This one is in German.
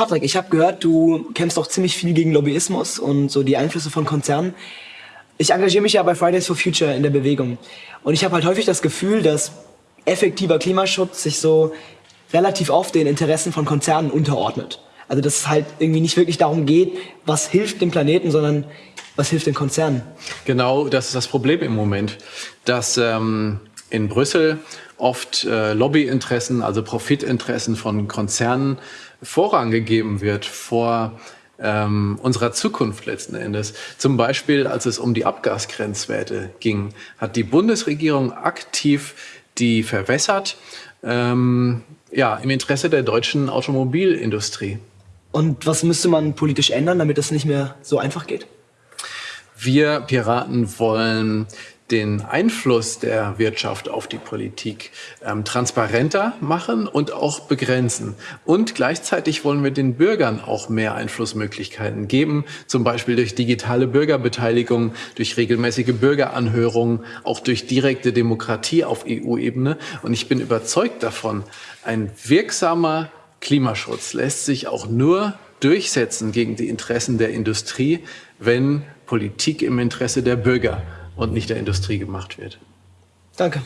Patrick, ich habe gehört, du kämpfst auch ziemlich viel gegen Lobbyismus und so die Einflüsse von Konzernen. Ich engagiere mich ja bei Fridays for Future in der Bewegung. Und ich habe halt häufig das Gefühl, dass effektiver Klimaschutz sich so relativ oft den Interessen von Konzernen unterordnet. Also dass es halt irgendwie nicht wirklich darum geht, was hilft dem Planeten, sondern was hilft den Konzernen. Genau, das ist das Problem im Moment, dass ähm, in Brüssel oft äh, Lobbyinteressen, also Profitinteressen von Konzernen Vorrang gegeben wird vor ähm, unserer Zukunft letzten Endes. Zum Beispiel, als es um die Abgasgrenzwerte ging, hat die Bundesregierung aktiv die verwässert, ähm, ja, im Interesse der deutschen Automobilindustrie. Und was müsste man politisch ändern, damit das nicht mehr so einfach geht? Wir Piraten wollen den Einfluss der Wirtschaft auf die Politik ähm, transparenter machen und auch begrenzen. Und gleichzeitig wollen wir den Bürgern auch mehr Einflussmöglichkeiten geben, zum Beispiel durch digitale Bürgerbeteiligung, durch regelmäßige Bürgeranhörungen, auch durch direkte Demokratie auf EU-Ebene. Und ich bin überzeugt davon, ein wirksamer Klimaschutz lässt sich auch nur durchsetzen gegen die Interessen der Industrie, wenn Politik im Interesse der Bürger und nicht der Industrie gemacht wird. Danke.